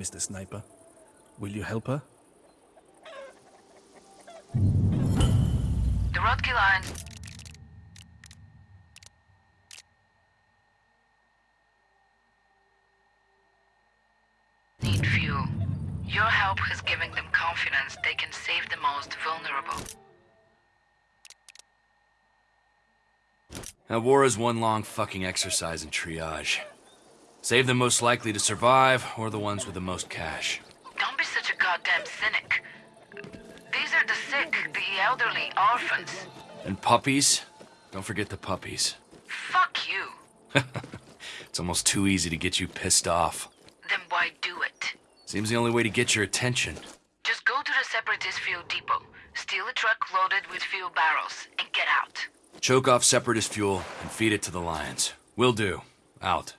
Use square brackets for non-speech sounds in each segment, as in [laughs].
Mr. Sniper. Will you help her? The Rodkey line. Need fuel. Your help has given them confidence they can save the most vulnerable. That war is one long fucking exercise in triage. Save the most likely to survive, or the ones with the most cash. Don't be such a goddamn cynic. These are the sick, the elderly, orphans. And puppies? Don't forget the puppies. Fuck you. [laughs] It's almost too easy to get you pissed off. Then why do it? Seems the only way to get your attention. Just go to the Separatist fuel depot, steal a truck loaded with fuel barrels, and get out. Choke off Separatist fuel and feed it to the lions. Will do. Out.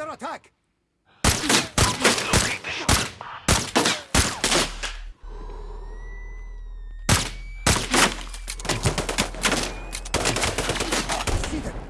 under attack! Locate them.